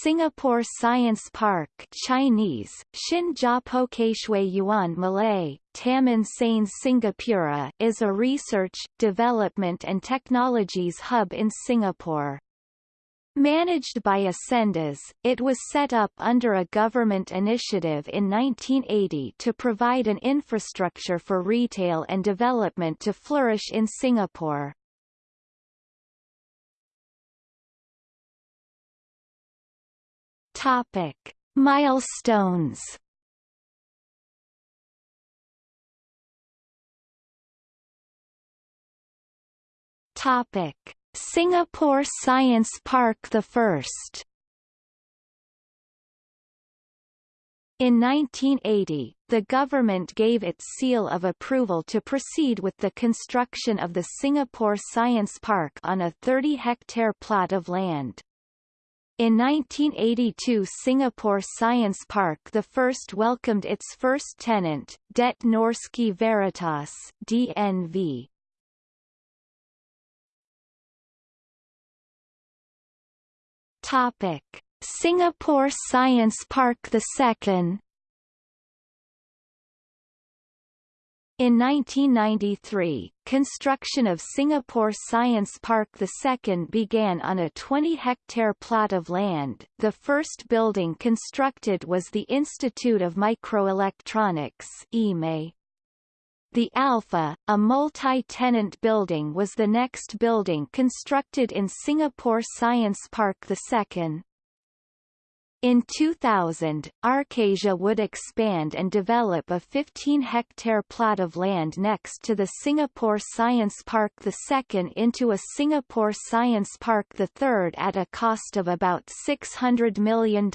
Singapore Science Park Chinese, Yuan Malay, Taman Sains Singapura is a research, development and technologies hub in Singapore. Managed by Ascendas, it was set up under a government initiative in 1980 to provide an infrastructure for retail and development to flourish in Singapore. Topic: Milestones. Topic: Singapore Science Park the first. In 1980, the government gave its seal of approval to proceed with the construction of the Singapore Science Park on a 30-hectare plot of land. In 1982 Singapore Science Park the first welcomed its first tenant, Det Norske Veritas DNV. Topic: Singapore Science Park the In 1993, construction of Singapore Science Park II began on a 20-hectare plot of land. The first building constructed was the Institute of Microelectronics (IME). The Alpha, a multi-tenant building was the next building constructed in Singapore Science Park II. In 2000, Arcasia would expand and develop a 15-hectare plot of land next to the Singapore Science Park II into a Singapore Science Park III at a cost of about $600 million.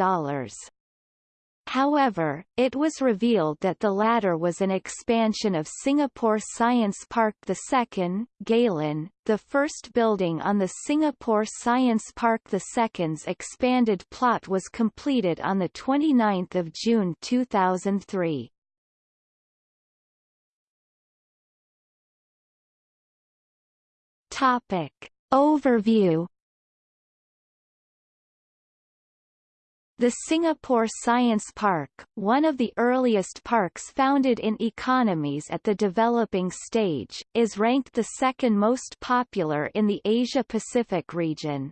However, it was revealed that the latter was an expansion of Singapore Science Park II, Galen, the first building on the Singapore Science Park II's expanded plot was completed on 29 June 2003. Topic. Overview The Singapore Science Park, one of the earliest parks founded in economies at the developing stage, is ranked the second most popular in the Asia-Pacific region.